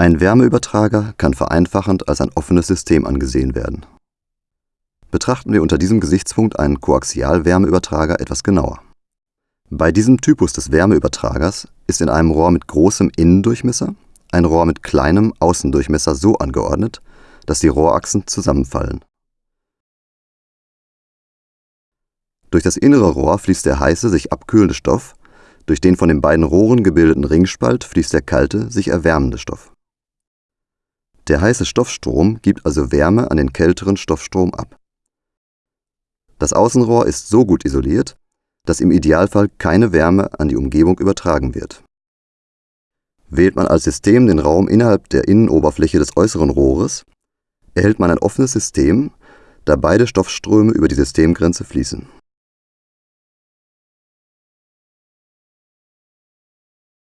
Ein Wärmeübertrager kann vereinfachend als ein offenes System angesehen werden. Betrachten wir unter diesem Gesichtspunkt einen Koaxialwärmeübertrager etwas genauer. Bei diesem Typus des Wärmeübertragers ist in einem Rohr mit großem Innendurchmesser ein Rohr mit kleinem Außendurchmesser so angeordnet, dass die Rohrachsen zusammenfallen. Durch das innere Rohr fließt der heiße, sich abkühlende Stoff, durch den von den beiden Rohren gebildeten Ringspalt fließt der kalte, sich erwärmende Stoff. Der heiße Stoffstrom gibt also Wärme an den kälteren Stoffstrom ab. Das Außenrohr ist so gut isoliert, dass im Idealfall keine Wärme an die Umgebung übertragen wird. Wählt man als System den Raum innerhalb der Innenoberfläche des äußeren Rohres, erhält man ein offenes System, da beide Stoffströme über die Systemgrenze fließen